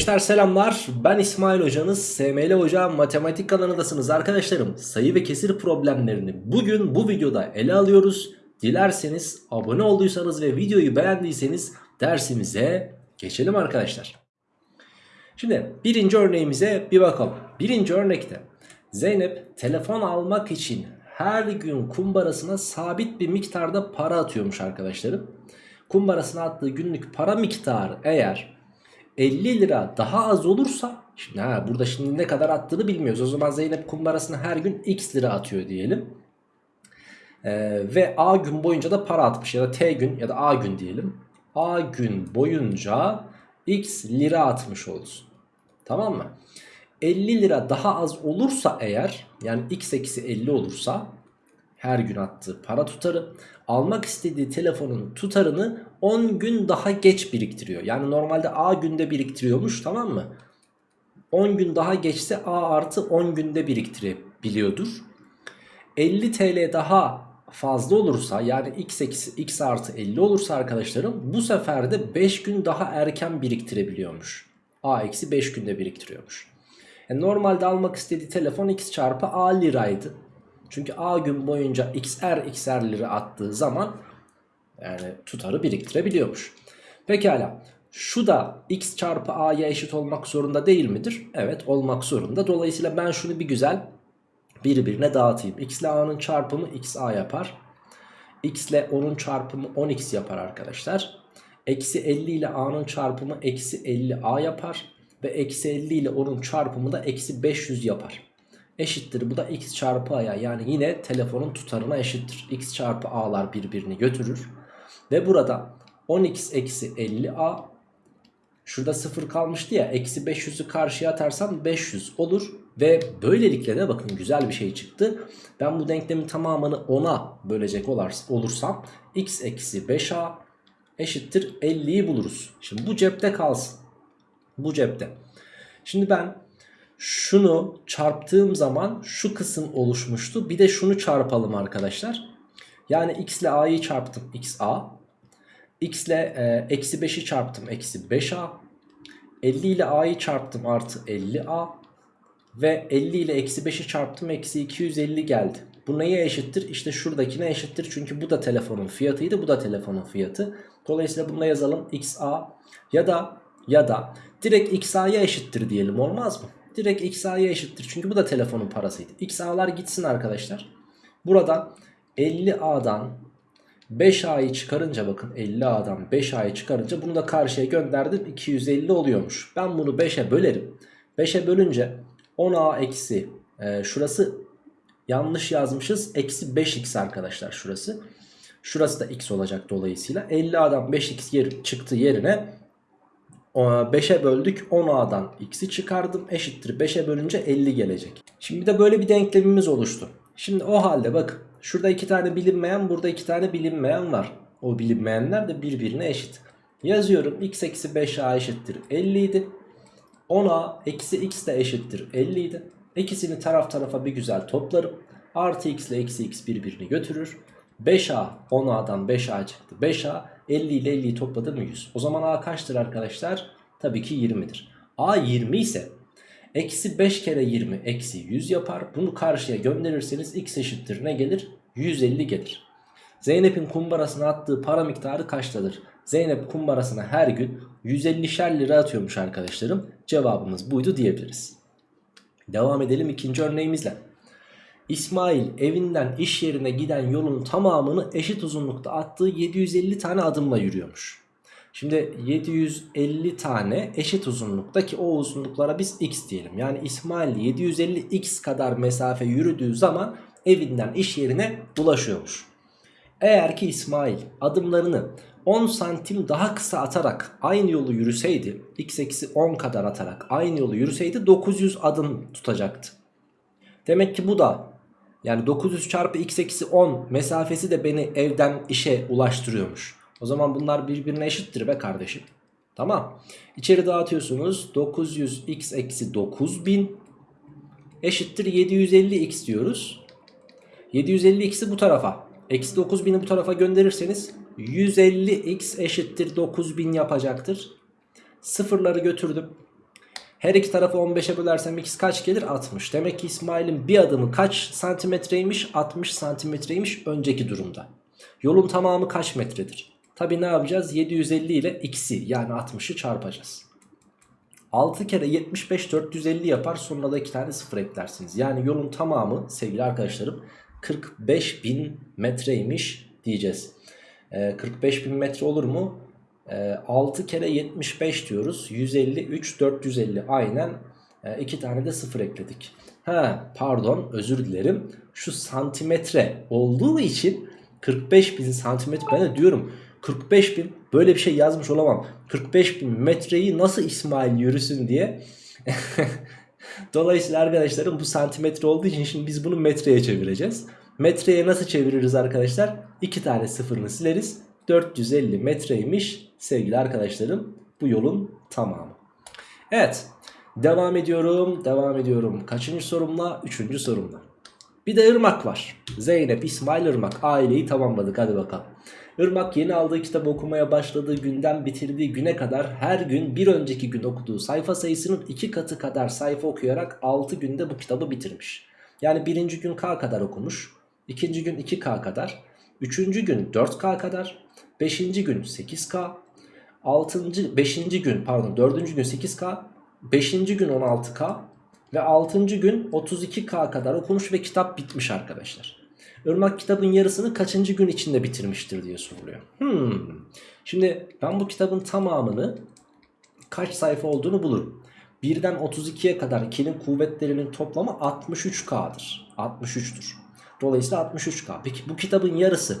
Gençler selamlar. Ben İsmail hocanız. SML Hoca Matematik kanalındasınız arkadaşlarım. Sayı ve kesir problemlerini bugün bu videoda ele alıyoruz. Dilerseniz abone olduysanız ve videoyu beğendiyseniz dersimize geçelim arkadaşlar. Şimdi birinci örneğimize bir bakalım. Birinci örnekte Zeynep telefon almak için her gün kumbarasına sabit bir miktarda para atıyormuş arkadaşlarım. Kumbarasına attığı günlük para miktarı eğer 50 lira daha az olursa şimdi ha, burada şimdi ne kadar attığını bilmiyoruz. O zaman Zeynep kumbarasına her gün x lira atıyor diyelim. Ee, ve A gün boyunca da para atmış ya da T gün ya da A gün diyelim. A gün boyunca x lira atmış olsun. Tamam mı? 50 lira daha az olursa eğer yani x eksi 50 olursa her gün attığı para tutarı almak istediği telefonun tutarını 10 gün daha geç biriktiriyor. Yani normalde A günde biriktiriyormuş tamam mı? 10 gün daha geçse A artı 10 günde biriktirebiliyordur. 50 TL daha fazla olursa yani x, eksi, x artı 50 olursa arkadaşlarım bu sefer de 5 gün daha erken biriktirebiliyormuş. A eksi 5 günde biriktiriyormuş. Yani normalde almak istediği telefon x çarpı A liraydı. Çünkü A gün boyunca xr xr lira attığı zaman yani tutarı biriktirebiliyormuş. Pekala şu da x çarpı a'ya eşit olmak zorunda değil midir? Evet olmak zorunda. Dolayısıyla ben şunu bir güzel birbirine dağıtayım. x ile a'nın çarpımı xa yapar. x ile 10'un çarpımı 10x yapar arkadaşlar. Eksi 50 ile a'nın çarpımı eksi 50a yapar. Ve eksi 50 ile 10'un çarpımı da eksi 500 yapar eşittir. Bu da x çarpı a'ya yani yine telefonun tutarına eşittir. x çarpı a'lar birbirini götürür. Ve burada 10x eksi 50a şurada 0 kalmıştı ya eksi 500'ü karşıya atarsam 500 olur. Ve böylelikle de bakın güzel bir şey çıktı. Ben bu denklemin tamamını 10'a bölecek olursam x eksi 5a eşittir 50'yi buluruz. Şimdi bu cepte kalsın. Bu cepte. Şimdi ben şunu çarptığım zaman şu kısım oluşmuştu. Bir de şunu çarpalım arkadaşlar. Yani x ile a'yı çarptım xa. X ile e, eksi 5'i çarptım eksi 5a. 50 ile a'yı çarptım artı 50a. Ve 50 ile eksi 5'i çarptım eksi 250 geldi. Bu neye eşittir? İşte şuradakine eşittir. Çünkü bu da telefonun fiyatıydı. Bu da telefonun fiyatı. Dolayısıyla bunu yazalım xa ya da ya da direkt xa'ya eşittir diyelim olmaz mı? Direkt xa'ya eşittir. Çünkü bu da telefonun parasıydı. xa'lar gitsin arkadaşlar. Buradan 50a'dan 5a'yı çıkarınca bakın 50a'dan 5a'yı çıkarınca bunu da karşıya gönderdim. 250 oluyormuş. Ben bunu 5'e bölerim. 5'e bölünce 10a eksi e, şurası yanlış yazmışız. Eksi 5x arkadaşlar şurası. Şurası da x olacak dolayısıyla. 50a'dan 5x yer, çıktı yerine 5'e böldük 10a'dan x'i çıkardım eşittir 5'e bölünce 50 gelecek. Şimdi de böyle bir denklemimiz oluştu. Şimdi o halde bak şurada iki tane bilinmeyen burada iki tane bilinmeyen var. O bilinmeyenler de birbirine eşit. Yazıyorum x eksi 5a eşittir 50 idi. 10a eksi x de eşittir 50 idi. İkisini taraf tarafa bir güzel toplarım. Artı x ile eksi x birbirini götürür. 5a 10a'dan 5a çıktı 5a 50 ile 50'yi topladım 100 o zaman a kaçtır arkadaşlar tabii ki 20'dir a 20 ise eksi 5 kere 20 eksi 100 yapar. Bunu karşıya gönderirseniz x eşittir. Ne gelir? 150 gelir. Zeynep'in kumbarasına attığı para miktarı kaçtadır? Zeynep kumbarasına her gün 150'şer lira atıyormuş arkadaşlarım. Cevabımız buydu diyebiliriz. Devam edelim ikinci örneğimizle. İsmail evinden iş yerine giden yolun tamamını eşit uzunlukta attığı 750 tane adımla yürüyormuş. Şimdi 750 tane eşit uzunlukta ki o uzunluklara biz x diyelim. Yani İsmail 750x kadar mesafe yürüdüğü zaman evinden iş yerine ulaşıyormuş. Eğer ki İsmail adımlarını 10 santim daha kısa atarak aynı yolu yürüseydi x eksi 10 kadar atarak aynı yolu yürüseydi 900 adım tutacaktı. Demek ki bu da yani 900 çarpı x eksi 10 mesafesi de beni evden işe ulaştırıyormuş. O zaman bunlar birbirine eşittir be kardeşim. Tamam. İçeri dağıtıyorsunuz. 900 x eksi 9000 eşittir 750 x diyoruz. 750 x'i bu tarafa. Eksi 9000'i bu tarafa gönderirseniz 150 x eşittir 9000 yapacaktır. Sıfırları götürdüm. Her iki tarafı 15'e bölersem x kaç gelir? 60. Demek ki İsmail'in bir adımı kaç santimetreymiş? 60 santimetreymiş önceki durumda. Yolun tamamı kaç metredir? Tabi ne yapacağız? 750 ile x'i yani 60'ı çarpacağız. 6 kere 75 450 yapar sonra da 2 tane sıfır eklersiniz. Yani yolun tamamı sevgili arkadaşlarım 45 bin metreymiş diyeceğiz. Ee, 45 bin metre olur mu? Ee, 6 kere 75 diyoruz. 150 3 450 aynen 2 e, tane de sıfır ekledik. Ha pardon özür dilerim. Şu santimetre olduğu için 45 bin santimetre ben de diyorum 45 bin böyle bir şey yazmış olamam. 45 bin metreyi nasıl İsmail yürüsün diye. Dolayısıyla arkadaşlarım bu santimetre olduğu için şimdi biz bunu metreye çevireceğiz. Metreye nasıl çeviririz arkadaşlar? 2 tane sıfırını sileriz. 450 metreymiş sevgili arkadaşlarım bu yolun tamamı. Evet devam ediyorum devam ediyorum. Kaçıncı sorumla? Üçüncü sorumla. Bir de Irmak var. Zeynep, İsmail Irmak aileyi tamamladık hadi bakalım. Irmak yeni aldığı kitabı okumaya başladığı günden bitirdiği güne kadar her gün bir önceki gün okuduğu sayfa sayısının iki katı kadar sayfa okuyarak 6 günde bu kitabı bitirmiş. Yani birinci gün K kadar okumuş, ikinci gün 2K kadar, üçüncü gün 4K kadar, beşinci gün 8K, altıncı, beşinci gün pardon dördüncü gün 8K, beşinci gün 16K ve altıncı gün 32K kadar okumuş ve kitap bitmiş arkadaşlar. Irmak kitabın yarısını kaçıncı gün içinde bitirmiştir diye soruluyor. Hmm. Şimdi ben bu kitabın tamamını kaç sayfa olduğunu bulurum. 1'den 32'ye kadar 2'nin kuvvetlerinin toplamı 63K'dır. 63'tür. Dolayısıyla 63K. Peki bu kitabın yarısı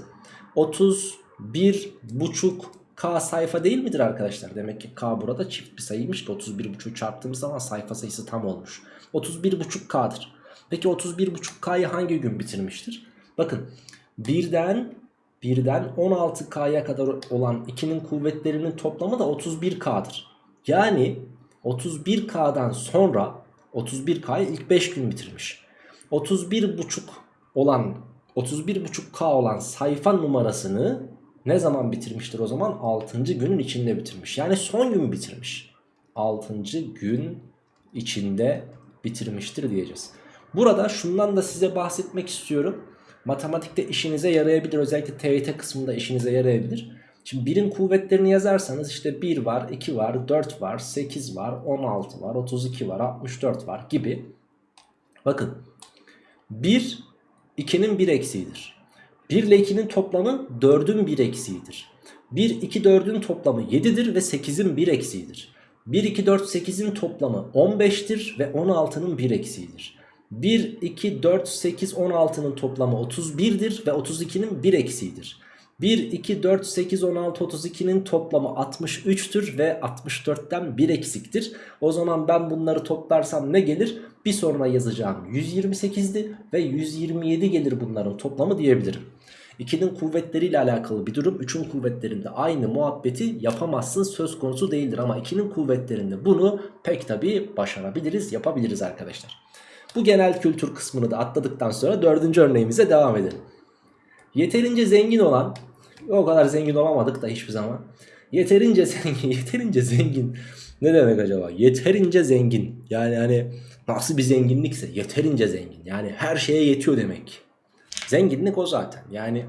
31,5K sayfa değil midir arkadaşlar? Demek ki K burada çift bir sayıymış ki 31,5 çarptığımız zaman sayfa sayısı tam olmuş. 31,5K'dır. Peki 31,5K'yı hangi gün bitirmiştir? Bakın birden birden 16K'ya kadar olan 2'nin kuvvetlerinin toplamı da 31K'dır. Yani 31K'dan sonra 31K'yı ilk 5 gün bitirmiş. 31,5 olan 31,5K olan sayfa numarasını ne zaman bitirmiştir o zaman? 6. günün içinde bitirmiş. Yani son gün bitirmiş. 6. gün içinde bitirmiştir diyeceğiz. Burada şundan da size bahsetmek istiyorum. Matematikte işinize yarayabilir. Özellikle TYT kısmında işinize yarayabilir. Şimdi birin kuvvetlerini yazarsanız işte 1 var, 2 var, 4 var, 8 var, 16 var, 32 var, 64 var gibi. Bakın 1 2'nin 1 eksiğidir. 1 ile 2'nin toplamı 4'ün 1 eksiğidir. 1, 2, 4'ün toplamı 7'dir ve 8'in 1 eksiğidir. 1, 2, 4, 8'in toplamı 15'tir ve 16'nın 1 eksiğidir. 1, 2, 4, 8, 16'nın toplamı 31'dir ve 32'nin 1 eksiğidir. 1, 2, 4, 8, 16, 32'nin toplamı 63'tür ve 64'ten 1 eksiktir. O zaman ben bunları toplarsam ne gelir? Bir sonra yazacağım 128'di ve 127 gelir bunların toplamı diyebilirim. 2'nin kuvvetleriyle alakalı bir durum 3'ün kuvvetlerinde aynı muhabbeti yapamazsın söz konusu değildir. Ama 2'nin kuvvetlerinde bunu pek tabi başarabiliriz yapabiliriz arkadaşlar. Bu genel kültür kısmını da atladıktan sonra dördüncü örneğimize devam edelim. Yeterince zengin olan, o kadar zengin olamadık da hiçbir zaman. Yeterince zengin, yeterince zengin ne demek acaba? Yeterince zengin. Yani hani nasıl bir zenginlikse yeterince zengin. Yani her şeye yetiyor demek. Zenginlik o zaten. Yani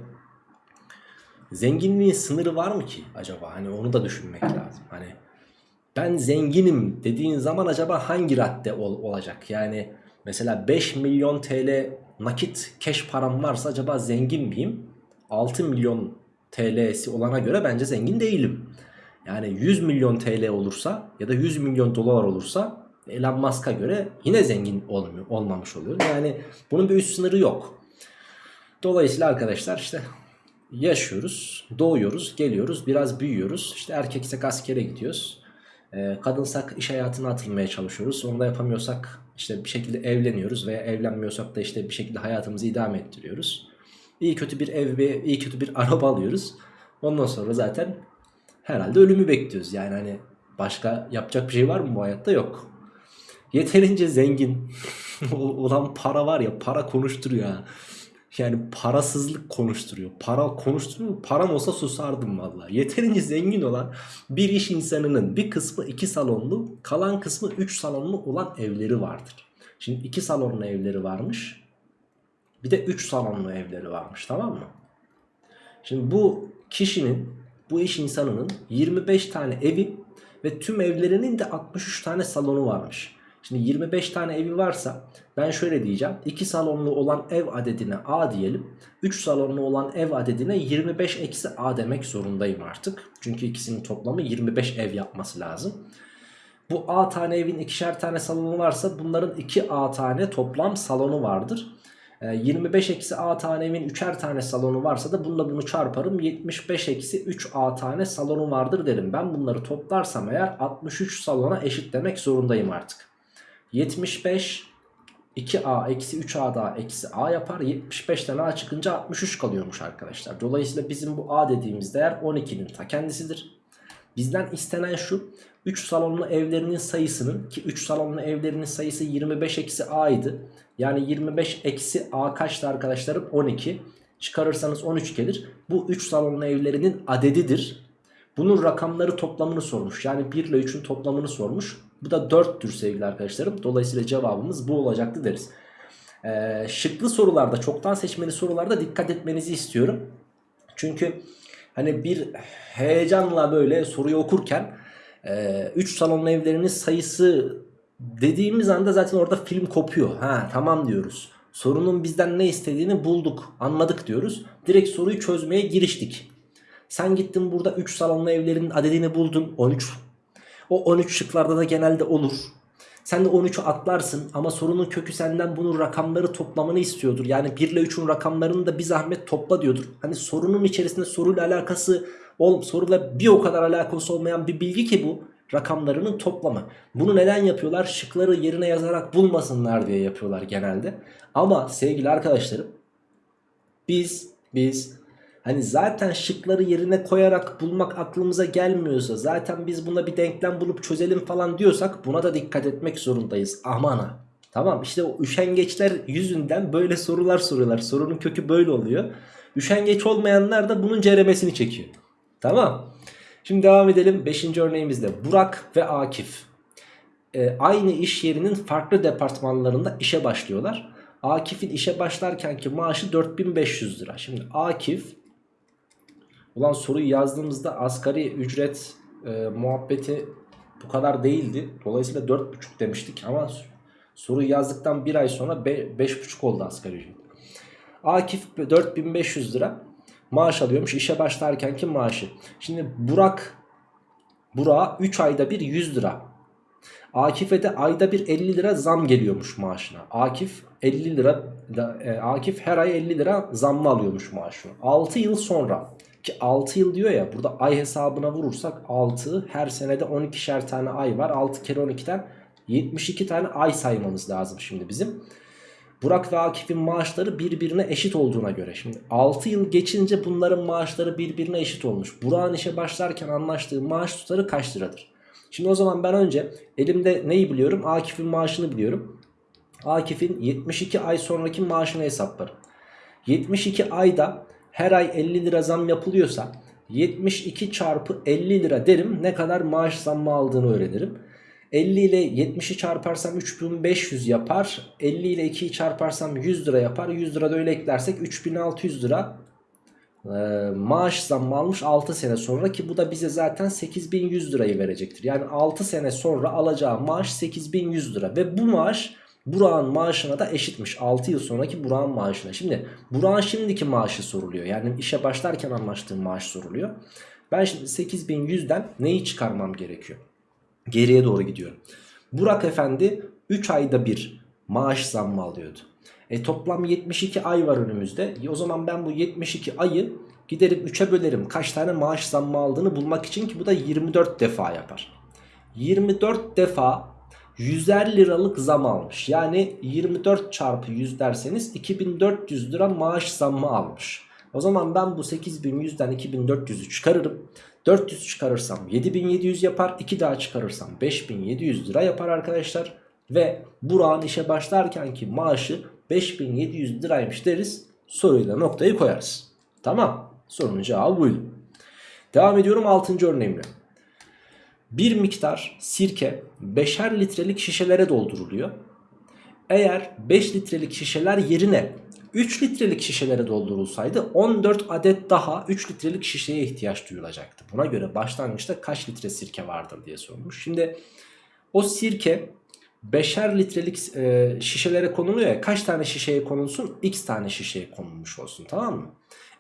zenginliğin sınırı var mı ki acaba? Hani onu da düşünmek lazım. Hani ben zenginim dediğin zaman acaba hangi radde ol, olacak? Yani Mesela 5 milyon TL nakit cash param varsa acaba zengin miyim? 6 milyon TL'si olana göre bence zengin değilim. Yani 100 milyon TL olursa ya da 100 milyon dolar olursa Elon Musk'a göre yine zengin olmuyor, olmamış oluyor. Yani bunun bir üst sınırı yok. Dolayısıyla arkadaşlar işte yaşıyoruz, doğuyoruz, geliyoruz, biraz büyüyoruz. İşte erkeksek askere gidiyoruz. E, kadınsak iş hayatına atılmaya çalışıyoruz. Onu da yapamıyorsak işte bir şekilde evleniyoruz veya evlenmiyorsak da işte bir şekilde hayatımızı idame ettiriyoruz. İyi kötü bir ev ve iyi kötü bir araba alıyoruz. Ondan sonra zaten herhalde ölümü bekliyoruz. Yani hani başka yapacak bir şey var mı bu hayatta? Yok. Yeterince zengin olan para var ya para konuşturuyor ha. Yani parasızlık konuşturuyor. Para konuşturuyor. Param olsa susardım valla. Yeterince zengin olan bir iş insanının bir kısmı 2 salonlu, kalan kısmı 3 salonlu olan evleri vardır. Şimdi 2 salonlu evleri varmış. Bir de 3 salonlu evleri varmış tamam mı? Şimdi bu kişinin, bu iş insanının 25 tane evi ve tüm evlerinin de 63 tane salonu varmış. Şimdi 25 tane evi varsa ben şöyle diyeceğim. 2 salonlu olan ev adedine A diyelim. 3 salonlu olan ev adedine 25 eksi A demek zorundayım artık. Çünkü ikisinin toplamı 25 ev yapması lazım. Bu A tane evin ikişer tane salonu varsa bunların 2A tane toplam salonu vardır. 25 ee, eksi A tane evin 3'er tane salonu varsa da bununla bunu çarparım. 75 eksi 3A tane salonu vardır derim. Ben bunları toplarsam eğer 63 salona eşit demek zorundayım artık. 75 2A eksi 3A daha eksi A yapar. 75'ten A çıkınca 63 kalıyormuş arkadaşlar. Dolayısıyla bizim bu A dediğimiz değer 12'nin ta kendisidir. Bizden istenen şu 3 salonlu evlerinin sayısının ki 3 salonlu evlerinin sayısı 25 eksi A idi. Yani 25 eksi A kaçtı arkadaşlarım? 12. Çıkarırsanız 13 gelir. Bu 3 salonlu evlerinin adedidir. Bunun rakamları toplamını sormuş. Yani 1 ile 3'ün toplamını sormuş. Bu da 4'tür sevgili arkadaşlarım. Dolayısıyla cevabımız bu olacaktı deriz. Ee, şıklı sorularda çoktan seçmeli sorularda dikkat etmenizi istiyorum. Çünkü hani bir heyecanla böyle soruyu okurken 3 e, salonlu evlerinin sayısı dediğimiz anda zaten orada film kopuyor. Ha tamam diyoruz. Sorunun bizden ne istediğini bulduk, anladık diyoruz. Direkt soruyu çözmeye giriştik. Sen gittin burada 3 salonlu evlerin adedini buldun 13. O 13 şıklarda da genelde olur. Sen de 13'ü atlarsın ama sorunun kökü senden bunun rakamları toplamanı istiyordur. Yani 1 ile 3'ün rakamlarını da bir zahmet topla diyordur. Hani sorunun içerisinde soruyla alakası ol, soruyla bir o kadar alakası olmayan bir bilgi ki bu rakamlarının toplamı. Bunu neden yapıyorlar? Şıkları yerine yazarak bulmasınlar diye yapıyorlar genelde. Ama sevgili arkadaşlarım biz biz hani zaten şıkları yerine koyarak bulmak aklımıza gelmiyorsa zaten biz buna bir denklem bulup çözelim falan diyorsak buna da dikkat etmek zorundayız. Aman. Tamam işte o üşengeçler yüzünden böyle sorular soruyorlar. Sorunun kökü böyle oluyor. Üşengeç olmayanlar da bunun ceremesini çekiyor. Tamam. Şimdi devam edelim 5. örneğimizde Burak ve Akif e, aynı iş yerinin farklı departmanlarında işe başlıyorlar. Akif'in işe başlarkenki maaşı 4500 lira. Şimdi Akif ulan soruyu yazdığımızda asgari ücret e, muhabbeti bu kadar değildi. Dolayısıyla 4,5 demiştik ama soruyu yazdıktan bir ay sonra 5,5 oldu asgari ücret. Akif 4500 lira maaş alıyormuş işe başlarkenki maaşı. Şimdi Burak Burak'a 3 ayda bir 100 lira. Akif'e de ayda bir 50 lira zam geliyormuş maaşına. Akif 50 lira e, Akif her ay 50 lira zamlı alıyormuş maaşını. 6 yıl sonra ki 6 yıl diyor ya burada ay hesabına vurursak 6 her senede 12'şer tane ay var. 6 kere 12'den 72 tane ay saymamız lazım şimdi bizim. Burak ve Akif'in maaşları birbirine eşit olduğuna göre. Şimdi 6 yıl geçince bunların maaşları birbirine eşit olmuş. Burak'ın işe başlarken anlaştığı maaş tutarı kaç liradır? Şimdi o zaman ben önce elimde neyi biliyorum? Akif'in maaşını biliyorum. Akif'in 72 ay sonraki maaşını hesaplarım. 72 ayda her ay 50 lira zam yapılıyorsa 72 çarpı 50 lira derim ne kadar maaş zammı aldığını öğrenirim. 50 ile 70'i çarparsam 3500 yapar. 50 ile 2'yi çarparsam 100 lira yapar. 100 lira da öyle eklersek 3600 lira ee, maaş zammı almış 6 sene sonra ki bu da bize zaten 8100 lirayı verecektir. Yani 6 sene sonra alacağı maaş 8100 lira ve bu maaş Burak'ın maaşına da eşitmiş 6 yıl sonraki Burak'ın maaşına. Şimdi Burak'ın şimdiki maaşı soruluyor yani işe başlarken anlaştığı maaş soruluyor. Ben şimdi 8100'den neyi çıkarmam gerekiyor? Geriye doğru gidiyorum. Burak Efendi 3 ayda bir maaş zammı alıyordu. E toplam 72 ay var önümüzde. E o zaman ben bu 72 ayı giderim 3'e bölerim. Kaç tane maaş zammı aldığını bulmak için ki bu da 24 defa yapar. 24 defa 100'er liralık zam almış. Yani 24 çarpı 100 derseniz 2400 lira maaş zammı almış. O zaman ben bu 8100'den 2400'ü çıkarırım. 400 çıkarırsam 7700 yapar. 2 daha çıkarırsam 5700 lira yapar arkadaşlar. Ve Burak'ın işe başlarkenki maaşı 5700 liraymış deriz. Soruyla noktayı koyarız. Tamam. Sorunun cevabı buydu. Devam ediyorum 6. örneğimle. Bir miktar sirke 5'er litrelik şişelere dolduruluyor. Eğer 5 litrelik şişeler yerine 3 litrelik şişelere doldurulsaydı 14 adet daha 3 litrelik şişeye ihtiyaç duyulacaktı. Buna göre başlangıçta kaç litre sirke vardır diye sormuş. Şimdi o sirke 5'er litrelik e, şişelere konuluyor ya kaç tane şişeye konulsun? X tane şişeye konulmuş olsun tamam mı?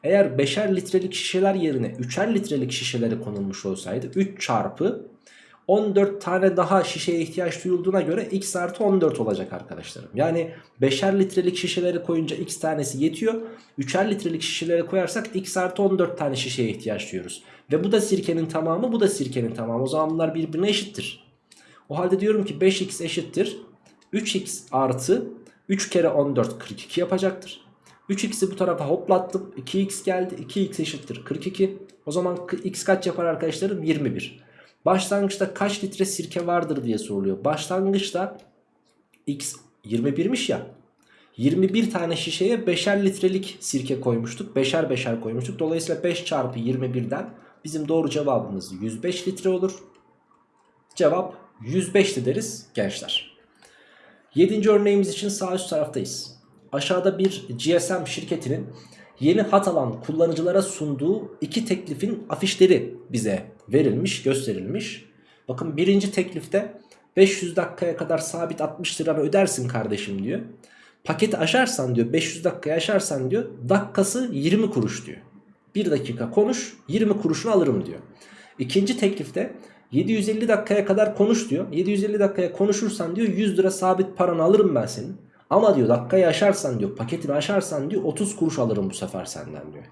Eğer 5'er litrelik şişeler yerine 3'er litrelik şişelere konulmuş olsaydı 3 çarpı 14 tane daha şişeye ihtiyaç duyulduğuna göre x artı 14 olacak arkadaşlarım. Yani 5'er litrelik şişeleri koyunca x tanesi yetiyor. 3'er litrelik şişelere koyarsak x artı 14 tane şişeye ihtiyaç duyuyoruz. Ve bu da sirkenin tamamı bu da sirkenin tamamı. O zaman bunlar birbirine eşittir. O halde diyorum ki 5x eşittir. 3x artı 3 kere 14 42 yapacaktır. 3x'i bu tarafa hoplattım. 2x geldi. 2x eşittir 42. O zaman x kaç yapar arkadaşlarım? 21. Başlangıçta kaç litre sirke vardır diye soruluyor. Başlangıçta x 21'miş ya. 21 tane şişeye 5'er litrelik sirke koymuştuk. 5'er 5'er koymuştuk. Dolayısıyla 5 çarpı 21'den bizim doğru cevabımız 105 litre olur. Cevap 105'ti deriz gençler. 7. örneğimiz için sağ üst taraftayız. Aşağıda bir GSM şirketinin yeni hat alan kullanıcılara sunduğu iki teklifin afişleri bize verilmiş, gösterilmiş. Bakın birinci teklifte 500 dakikaya kadar sabit 60 liranı ödersin kardeşim diyor. Paketi aşarsan diyor 500 dakikaya aşarsan diyor dakikası 20 kuruş diyor. 1 dakika konuş 20 kuruşunu alırım diyor. İkinci teklifte 750 dakikaya kadar konuş diyor. 750 dakikaya konuşursan diyor 100 lira sabit paranı alırım ben senin. Ama diyor dakikayı aşarsan diyor paketini aşarsan diyor 30 kuruş alırım bu sefer senden diyor.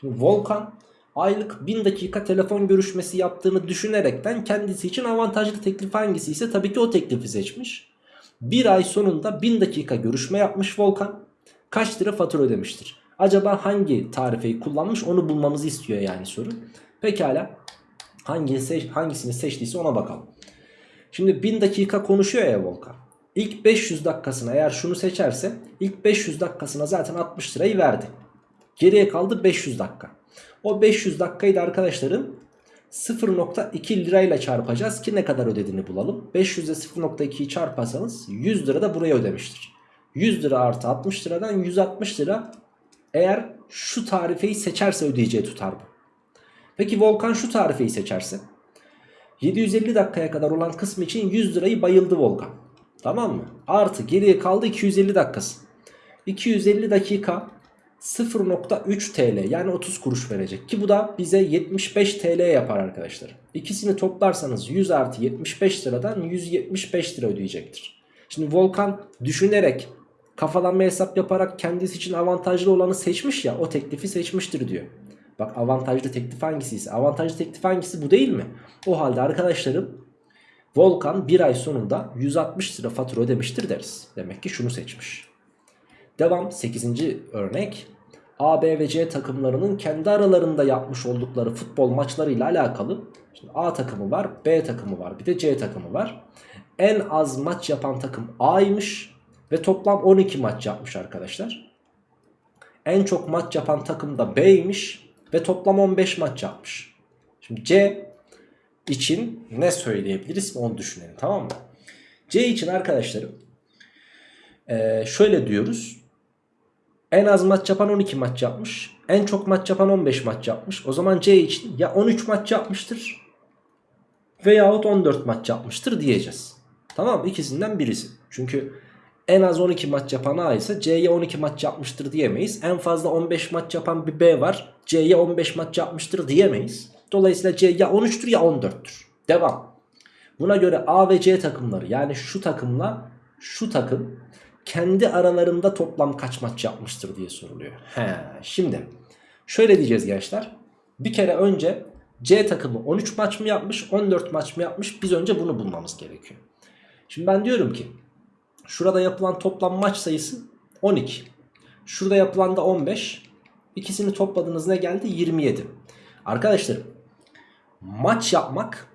Şimdi Volkan aylık 1000 dakika telefon görüşmesi yaptığını düşünerekten kendisi için avantajlı teklif hangisi ise tabii ki o teklifi seçmiş. Bir ay sonunda 1000 dakika görüşme yapmış Volkan. Kaç lira fatura ödemiştir? Acaba hangi tarifeyi kullanmış onu bulmamızı istiyor yani soru. Pekala hangisini, seçtiyse ona bakalım. Şimdi 1000 dakika konuşuyor ya Volkan. İlk 500 dakikasına eğer şunu seçerse ilk 500 dakikasına zaten 60 lirayı verdi. Geriye kaldı 500 dakika. O 500 dakikayı da arkadaşlarım 0.2 lirayla çarpacağız ki ne kadar ödediğini bulalım. 500'e 0.2'yi çarparsanız 100 lira da buraya ödemiştir. 100 lira artı 60 liradan 160 lira eğer şu tarifeyi seçerse ödeyeceği tutar bu. Peki Volkan şu tarifeyi seçerse 750 dakikaya kadar olan kısmı için 100 lirayı bayıldı Volkan. Tamam mı? Artı geriye kaldı 250 dakikası. 250 dakika 0.3 TL yani 30 kuruş verecek ki bu da bize 75 TL yapar arkadaşlar. İkisini toplarsanız 100 artı 75 liradan 175 lira ödeyecektir. Şimdi Volkan düşünerek kafalanma hesap yaparak kendisi için avantajlı olanı seçmiş ya o teklifi seçmiştir diyor. Bak avantajlı teklif hangisiyse avantajlı teklif hangisi bu değil mi? O halde arkadaşlarım Volkan bir ay sonunda 160 lira fatura ödemiştir deriz. Demek ki şunu seçmiş. Devam 8. örnek. A, B ve C takımlarının kendi aralarında yapmış oldukları futbol maçlarıyla alakalı. Şimdi A takımı var, B takımı var, bir de C takımı var. En az maç yapan takım A'ymış ve toplam 12 maç yapmış arkadaşlar. En çok maç yapan takım da B'ymiş ve toplam 15 maç yapmış. Şimdi C için ne söyleyebiliriz onu düşünelim tamam mı? C için arkadaşlarım ee, şöyle diyoruz. En az maç yapan 12 maç yapmış. En çok maç yapan 15 maç yapmış. O zaman C için ya 13 maç yapmıştır veyahut 14 maç yapmıştır diyeceğiz. Tamam mı? İkisinden birisi. Çünkü en az 12 maç yapan A ise C'ye 12 maç yapmıştır diyemeyiz. En fazla 15 maç yapan bir B var. C'ye 15 maç yapmıştır diyemeyiz. Dolayısıyla C ya 13'tür ya 14'tür. Devam. Buna göre A ve C takımları yani şu takımla şu takım kendi aralarında toplam kaç maç yapmıştır diye soruluyor. He, şimdi şöyle diyeceğiz gençler. Bir kere önce C takımı 13 maç mı yapmış 14 maç mı yapmış biz önce bunu bulmamız gerekiyor. Şimdi ben diyorum ki şurada yapılan toplam maç sayısı 12. Şurada yapılan da 15. İkisini topladığınız ne geldi? 27. Arkadaşlar maç yapmak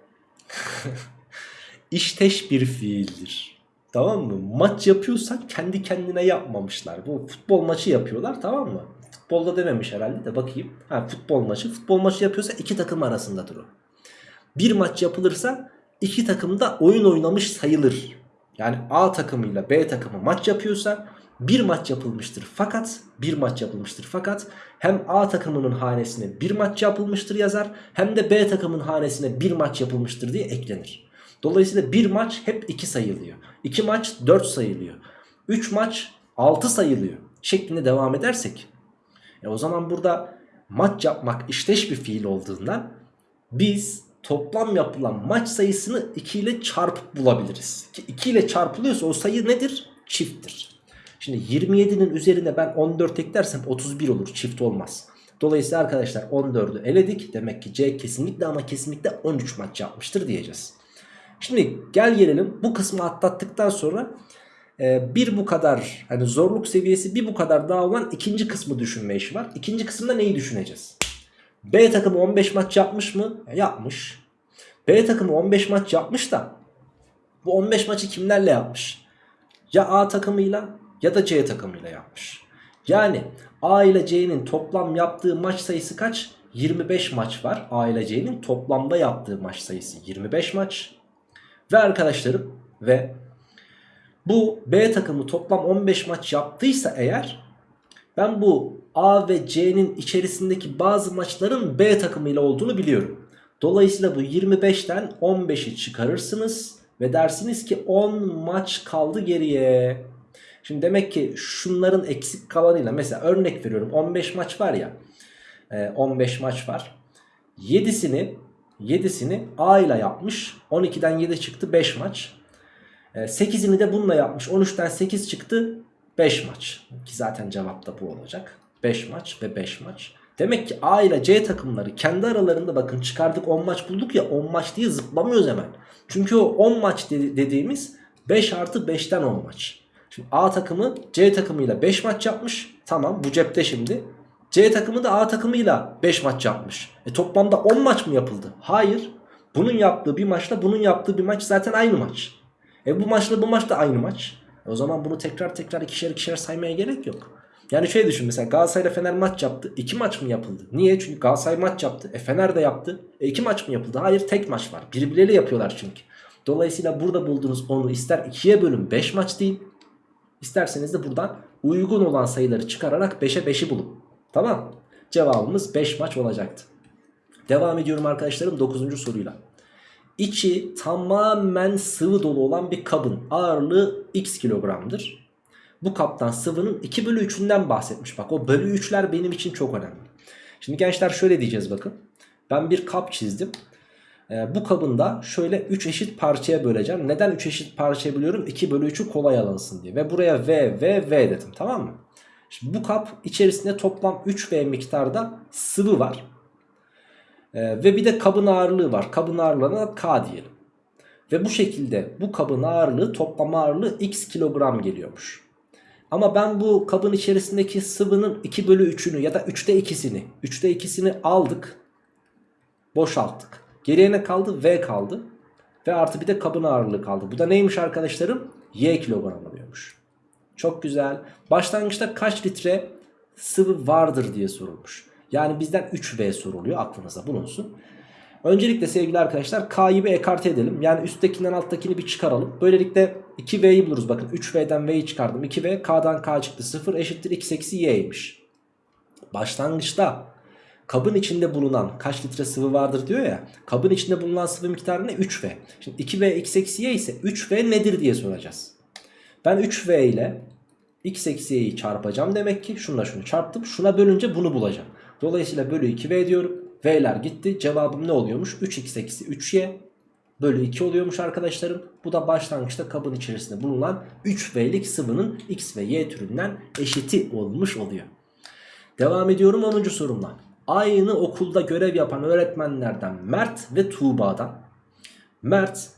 işteş bir fiildir. Tamam mı? Maç yapıyorsan kendi kendine yapmamışlar. Bu futbol maçı yapıyorlar tamam mı? Futbolda dememiş herhalde de bakayım. Ha futbol maçı. Futbol maçı yapıyorsa iki takım arasındadır o. Bir maç yapılırsa iki takım da oyun oynamış sayılır. Yani A takımıyla B takımı maç yapıyorsa bir maç yapılmıştır fakat bir maç yapılmıştır fakat hem A takımının hanesine bir maç yapılmıştır yazar hem de B takımın hanesine bir maç yapılmıştır diye eklenir. Dolayısıyla bir maç hep 2 sayılıyor. 2 maç 4 sayılıyor. 3 maç 6 sayılıyor. Şeklinde devam edersek. E o zaman burada maç yapmak işteş bir fiil olduğundan biz toplam yapılan maç sayısını 2 ile çarpıp bulabiliriz. Ki 2 ile çarpılıyorsa o sayı nedir? Çifttir. Şimdi 27'nin üzerine ben 14 eklersem 31 olur. Çift olmaz. Dolayısıyla arkadaşlar 14'ü eledik. Demek ki C kesinlikle ama kesinlikle 13 maç yapmıştır diyeceğiz. Şimdi gel gelelim bu kısmı atlattıktan sonra e, bir bu kadar hani zorluk seviyesi bir bu kadar daha olan ikinci kısmı düşünme işi var. İkinci kısımda neyi düşüneceğiz? B takımı 15 maç yapmış mı? E, yapmış. B takımı 15 maç yapmış da bu 15 maçı kimlerle yapmış? Ya A takımıyla ya da C takımıyla yapmış. Yani A ile C'nin toplam yaptığı maç sayısı kaç? 25 maç var. A ile C'nin toplamda yaptığı maç sayısı 25 maç. Ve arkadaşlarım ve bu B takımı toplam 15 maç yaptıysa eğer ben bu A ve C'nin içerisindeki bazı maçların B takımıyla olduğunu biliyorum. Dolayısıyla bu 25'ten 15'i çıkarırsınız ve dersiniz ki 10 maç kaldı geriye. Şimdi demek ki şunların eksik kalanıyla mesela örnek veriyorum 15 maç var ya 15 maç var. 7'sini 7'sini A ile yapmış. 12'den 7 çıktı 5 maç. 8'ini e, de bununla yapmış. 13'ten 8 çıktı 5 maç. Ki zaten cevap da bu olacak. 5 maç ve 5 maç. Demek ki A ile C takımları kendi aralarında bakın çıkardık 10 maç bulduk ya 10 maç diye zıplamıyoruz hemen. Çünkü o 10 maç dediğimiz 5 artı 5'ten 10 maç. Şimdi A takımı C takımıyla 5 maç yapmış. Tamam bu cepte şimdi. C takımı da A takımıyla 5 maç yapmış. E toplamda 10 maç mı yapıldı? Hayır. Bunun yaptığı bir maçla bunun yaptığı bir maç zaten aynı maç. E bu maçla bu maç da aynı maç. E o zaman bunu tekrar tekrar ikişer ikişer saymaya gerek yok. Yani şöyle düşün mesela Galatasaray ile Fener maç yaptı. 2 maç mı yapıldı? Niye? Çünkü Galatasaray maç yaptı. E Fener de yaptı. E 2 maç mı yapıldı? Hayır tek maç var. Birbirleriyle yapıyorlar çünkü. Dolayısıyla burada bulduğunuz onu ister 2'ye bölün 5 maç değil. İsterseniz de buradan uygun olan sayıları çıkararak 5'e 5'i bulun. Tamam Cevabımız 5 maç olacaktı. Devam ediyorum arkadaşlarım 9. soruyla. İçi tamamen sıvı dolu olan bir kabın ağırlığı x kilogramdır. Bu kaptan sıvının 2 bölü 3'ünden bahsetmiş. Bak o bölü 3'ler benim için çok önemli. Şimdi gençler şöyle diyeceğiz bakın. Ben bir kap çizdim. Ee, bu kabın da şöyle 3 eşit parçaya böleceğim. Neden 3 eşit parçaya bölüyorum? 2 bölü 3'ü kolay alınsın diye. Ve buraya V, V, V dedim tamam mı? Şimdi bu kap içerisinde toplam 3V miktarda sıvı var. Ee, ve bir de kabın ağırlığı var. Kabın ağırlığına K diyelim. Ve bu şekilde bu kabın ağırlığı toplam ağırlığı x kilogram geliyormuş. Ama ben bu kabın içerisindeki sıvının 2 bölü 3'ünü ya da 3'te 2'sini 3'te 2'sini aldık. Boşalttık. Geriye ne kaldı? V kaldı. Ve artı bir de kabın ağırlığı kaldı. Bu da neymiş arkadaşlarım? Y kilogram alıyormuş. Çok güzel. Başlangıçta kaç litre sıvı vardır diye sorulmuş. Yani bizden 3V soruluyor aklınıza bulunsun. Öncelikle sevgili arkadaşlar K'yı bir ekarte edelim. Yani üsttekinden alttakini bir çıkaralım. Böylelikle 2V'yi buluruz. Bakın 3V'den V'yi çıkardım. 2V K'dan K çıktı 0 eşittir x eksi Y'ymiş. Başlangıçta kabın içinde bulunan kaç litre sıvı vardır diyor ya. Kabın içinde bulunan sıvı miktarı ne? 3V. Şimdi 2V x eksi Y ise 3V nedir diye soracağız. Ben 3V ile x eksi y'yi çarpacağım demek ki. Şunla şunu çarptım. Şuna bölünce bunu bulacağım. Dolayısıyla bölü 2v diyorum. V'ler gitti. Cevabım ne oluyormuş? 3x eksi 3y bölü 2 oluyormuş arkadaşlarım. Bu da başlangıçta kabın içerisinde bulunan 3V'lik sıvının X ve Y türünden eşiti olmuş oluyor. Devam ediyorum 10. sorumla. Aynı okulda görev yapan öğretmenlerden Mert ve Tuğba'dan. Mert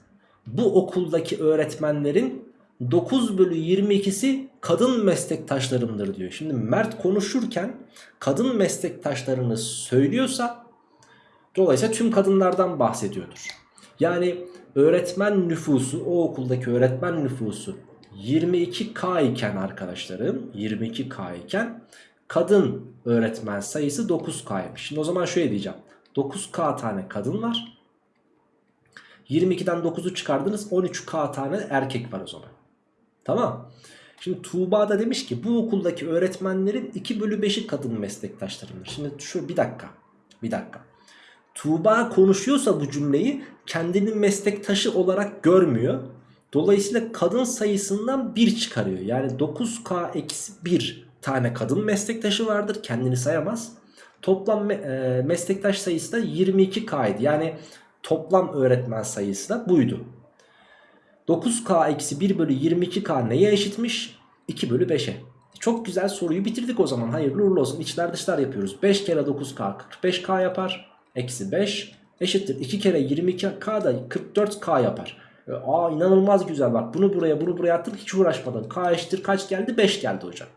bu okuldaki öğretmenlerin 9 bölü 22'si kadın meslektaşlarımdır diyor. Şimdi Mert konuşurken kadın meslektaşlarını söylüyorsa dolayısıyla tüm kadınlardan bahsediyordur. Yani öğretmen nüfusu o okuldaki öğretmen nüfusu 22K iken arkadaşlarım 22K iken kadın öğretmen sayısı 9K'ymış. Şimdi o zaman şöyle diyeceğim. 9K tane kadın var. 22'den 9'u çıkardınız 13K tane erkek var o zaman. Tamam. Şimdi Tuğba da demiş ki bu okuldaki öğretmenlerin 2 bölü 5'i kadın meslektaşlarımdır. Şimdi şu bir dakika. Bir dakika. Tuğba konuşuyorsa bu cümleyi kendini meslektaşı olarak görmüyor. Dolayısıyla kadın sayısından 1 çıkarıyor. Yani 9K eksi 1 tane kadın meslektaşı vardır. Kendini sayamaz. Toplam me e meslektaş sayısı da 22K'ydı. Yani toplam öğretmen sayısı da buydu. 9K eksi 1 bölü 22K neye eşitmiş? 2 bölü 5'e. Çok güzel soruyu bitirdik o zaman. Hayırlı uğurlu olsun. İçler dışlar yapıyoruz. 5 kere 9K 45K yapar. Eksi 5 eşittir. 2 kere 22K da 44K yapar. E, aa inanılmaz güzel bak. Bunu buraya bunu buraya attım. Hiç uğraşmadım. K eşittir kaç geldi? 5 geldi hocam.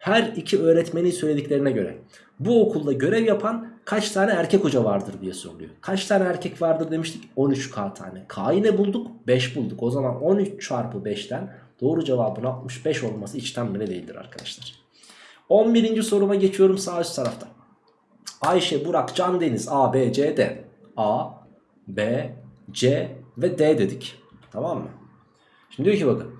Her iki öğretmenin söylediklerine göre bu okulda görev yapan kaç tane erkek hoca vardır diye soruluyor. Kaç tane erkek vardır demiştik? 13K tane. K'yı ne bulduk? 5 bulduk. O zaman 13 çarpı 5'ten doğru cevabın 65 olması içten bile değildir arkadaşlar. 11. soruma geçiyorum sağ üst tarafta. Ayşe, Burak, Can, Deniz A, B, C, D. A, B, C ve D dedik. Tamam mı? Şimdi diyor ki bakın.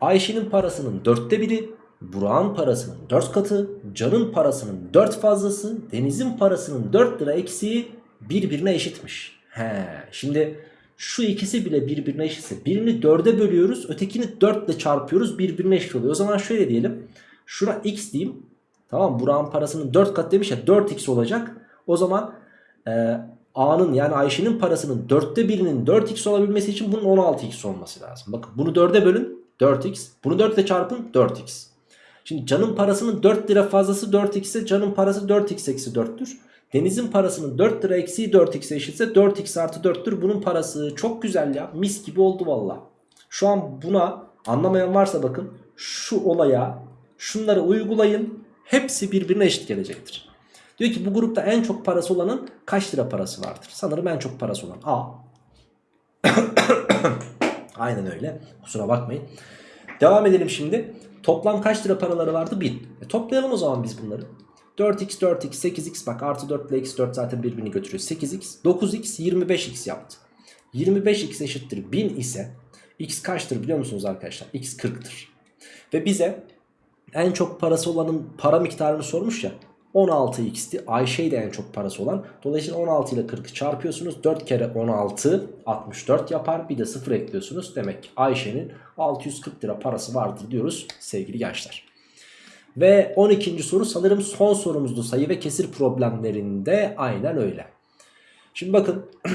Ayşe'nin parasının dörtte biri, Burak'ın parasının 4 katı, Can'ın parasının 4 fazlası, Deniz'in parasının 4 lira eksiği birbirine eşitmiş. He, şimdi şu ikisi bile birbirine eşitse birini 4'e bölüyoruz, ötekini 4 ile çarpıyoruz birbirine eşit oluyor. O zaman şöyle diyelim. Şuna x diyeyim. Tamam Burak'ın parasının 4 kat demiş ya 4x olacak. O zaman e, A'nın yani Ayşe'nin parasının 4'te birinin 4x olabilmesi için bunun 16x olması lazım. Bakın bunu 4'e bölün 4x. Bunu 4 ile çarpın 4x. Şimdi canın parasının 4 lira fazlası 4x ise canın parası 4x eksi 4'tür. Deniz'in parasının 4 lira eksiği 4x eşitse 4x artı 4'tür. Bunun parası çok güzel ya. Mis gibi oldu valla. Şu an buna anlamayan varsa bakın şu olaya şunları uygulayın. Hepsi birbirine eşit gelecektir. Diyor ki bu grupta en çok parası olanın kaç lira parası vardır? Sanırım en çok parası olan A. Aynen öyle. Kusura bakmayın. Devam edelim şimdi. Toplam kaç lira paraları vardı? 1000. E toplayalım o zaman biz bunları. 4x, 4x, 8x bak artı 4 ile x 4 zaten birbirini götürüyor. 8x, 9x, 25x yaptı. 25x eşittir 1000 ise x kaçtır biliyor musunuz arkadaşlar? x 40'tır. Ve bize en çok parası olanın para miktarını sormuş ya. 16x'ti. Ayşe de en çok parası olan. Dolayısıyla 16 ile 40'ı çarpıyorsunuz. 4 kere 16 64 yapar. Bir de 0 ekliyorsunuz. Demek ki Ayşe'nin 640 lira parası vardır diyoruz sevgili gençler. Ve 12. soru sanırım son sorumuzdu sayı ve kesir problemlerinde aynen öyle. Şimdi bakın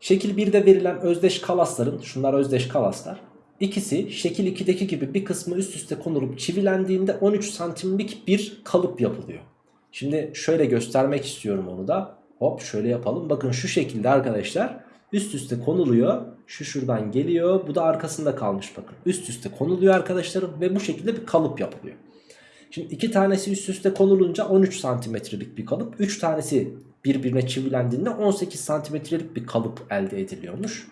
şekil 1'de verilen özdeş kalasların şunlar özdeş kalaslar İkisi şekil 2'deki gibi bir kısmı üst üste konulup çivilendiğinde 13 santimlik bir kalıp yapılıyor. Şimdi şöyle göstermek istiyorum onu da. Hop şöyle yapalım. Bakın şu şekilde arkadaşlar üst üste konuluyor. Şu şuradan geliyor. Bu da arkasında kalmış bakın. Üst üste konuluyor arkadaşlarım ve bu şekilde bir kalıp yapılıyor. Şimdi iki tanesi üst üste konulunca 13 santimetrelik bir kalıp. 3 tanesi birbirine çivilendiğinde 18 santimetrelik bir kalıp elde ediliyormuş.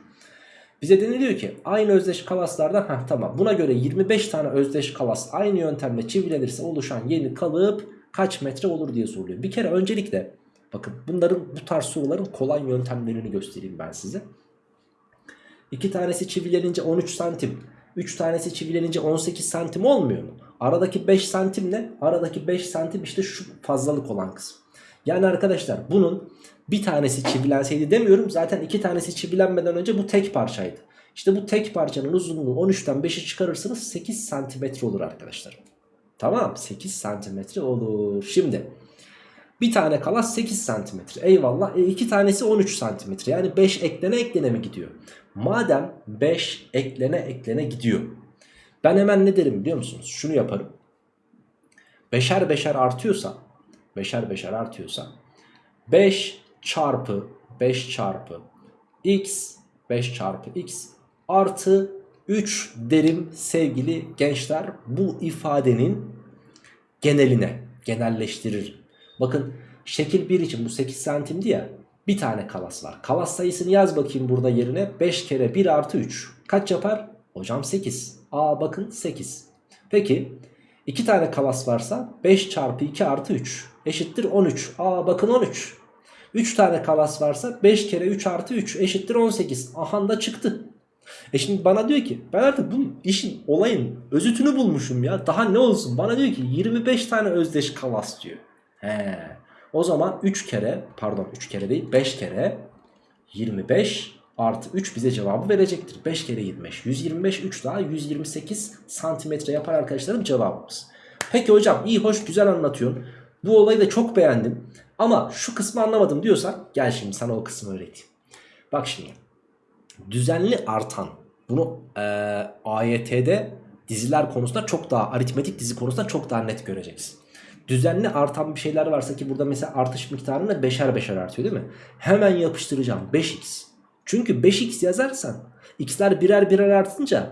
Bize deniliyor ki aynı özdeş kalaslardan heh, tamam buna göre 25 tane özdeş kalas aynı yöntemle çivilenirse oluşan yeni kalıp kaç metre olur diye soruluyor. Bir kere öncelikle bakın bunların bu tarz soruların kolay yöntemlerini göstereyim ben size. İki tanesi çivilenince 13 santim. 3 tanesi çivilenince 18 santim olmuyor mu? Aradaki 5 santim ne? Aradaki 5 santim işte şu fazlalık olan kısım. Yani arkadaşlar bunun bir tanesi çivilenseydi demiyorum. Zaten iki tanesi çivilenmeden önce bu tek parçaydı. İşte bu tek parçanın uzunluğu 13'ten 5'i çıkarırsanız 8 santimetre olur arkadaşlar. Tamam 8 santimetre olur. Şimdi bir tane kalas 8 santimetre. Eyvallah. E, iki tanesi 13 santimetre. Yani 5 eklene eklene mi gidiyor? Madem 5 eklene eklene gidiyor. Ben hemen ne derim biliyor musunuz? Şunu yaparım. Beşer beşer artıyorsa beşer beşer artıyorsa 5 çarpı 5 çarpı x 5 çarpı x artı 3 derim sevgili gençler bu ifadenin geneline genelleştirir. Bakın şekil 1 için bu 8 santimdi ya bir tane kalas var. Kalas sayısını yaz bakayım burada yerine 5 kere 1 artı 3 kaç yapar? Hocam 8. Aa bakın 8. Peki 2 tane kalas varsa 5 çarpı 2 artı 3 eşittir 13. Aa bakın 13. 3 tane kalas varsa 5 kere 3 artı 3 eşittir 18. Aha da çıktı. E şimdi bana diyor ki ben artık bu işin olayın özütünü bulmuşum ya. Daha ne olsun bana diyor ki 25 tane özdeş kalas diyor. He. O zaman 3 kere pardon 3 kere değil 5 kere 25 artı 3 bize cevabı verecektir. 5 kere 25 125 3 daha 128 santimetre yapar arkadaşlarım cevabımız. Peki hocam iyi hoş güzel anlatıyorsun. Bu olayı da çok beğendim. Ama şu kısmı anlamadım diyorsan gel şimdi sana o kısmı öğreteyim. Bak şimdi düzenli artan bunu e, AYT'de diziler konusunda çok daha aritmetik dizi konusunda çok daha net göreceksin. Düzenli artan bir şeyler varsa ki burada mesela artış miktarını beşer beşer artıyor değil mi? Hemen yapıştıracağım 5x. Çünkü 5x yazarsan x'ler birer birer artınca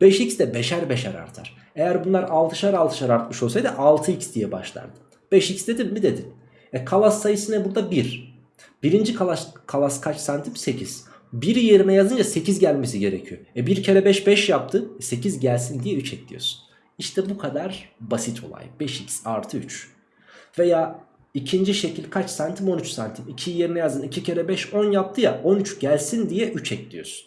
5x de beşer beşer artar. Eğer bunlar 6'şar 6'şar artmış olsaydı 6x diye başlardı. 5x dedim mi dedin. E kalas sayısı ne burada? 1. Birinci kalas, kalas kaç santim? 8. 1 yerine yazınca 8 gelmesi gerekiyor. E 1 kere 5 5 yaptı. E 8 gelsin diye 3 ekliyorsun. İşte bu kadar basit olay. 5x artı 3. Veya ikinci şekil kaç santim? 13 santim. 2 yerine yazın. 2 kere 5 10 yaptı ya. 13 gelsin diye 3 ekliyorsun.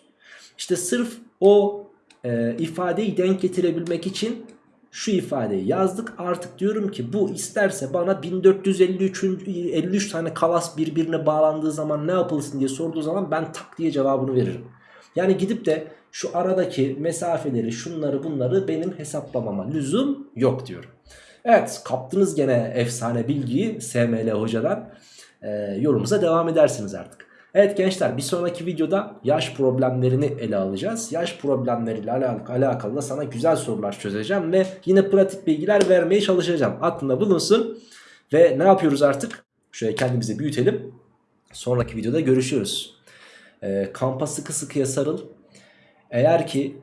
İşte sırf o e, ifadeyi denk getirebilmek için şu ifadeyi yazdık. Artık diyorum ki bu isterse bana 1453 53 tane kalas birbirine bağlandığı zaman ne yapılsın diye sorduğu zaman ben tak diye cevabını veririm. Yani gidip de şu aradaki mesafeleri şunları bunları benim hesaplamama lüzum yok diyorum. Evet kaptınız gene efsane bilgiyi SML hocadan. Ee, yorumunuza devam edersiniz artık. Evet gençler bir sonraki videoda yaş problemlerini ele alacağız. Yaş problemleriyle alak alakalı da sana güzel sorular çözeceğim ve yine pratik bilgiler vermeye çalışacağım. Aklında bulunsun ve ne yapıyoruz artık? Şöyle kendimizi büyütelim. Sonraki videoda görüşürüz. Ee, kampa sıkı sıkıya sarıl. Eğer ki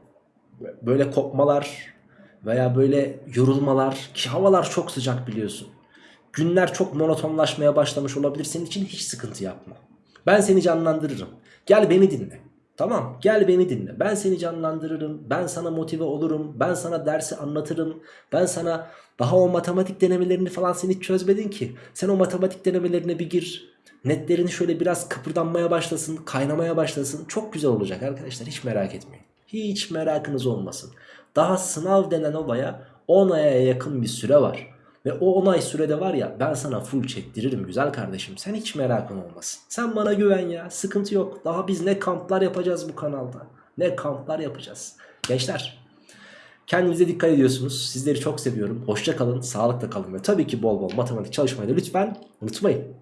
böyle kopmalar veya böyle yorulmalar ki havalar çok sıcak biliyorsun. Günler çok monotonlaşmaya başlamış olabilir. Senin için hiç sıkıntı yapma. Ben seni canlandırırım. Gel beni dinle. Tamam gel beni dinle. Ben seni canlandırırım. Ben sana motive olurum. Ben sana dersi anlatırım. Ben sana daha o matematik denemelerini falan sen hiç çözmedin ki. Sen o matematik denemelerine bir gir. Netlerini şöyle biraz kıpırdanmaya başlasın. Kaynamaya başlasın. Çok güzel olacak arkadaşlar. Hiç merak etmeyin. Hiç merakınız olmasın. Daha sınav denen olaya 10 aya yakın bir süre var. Ve o 10 ay sürede var ya ben sana full çektiririm güzel kardeşim. Sen hiç merakın olmasın. Sen bana güven ya sıkıntı yok. Daha biz ne kamplar yapacağız bu kanalda. Ne kamplar yapacağız. Gençler kendinize dikkat ediyorsunuz. Sizleri çok seviyorum. Hoşça kalın, sağlıkla kalın ve tabii ki bol bol matematik çalışmayı da lütfen unutmayın.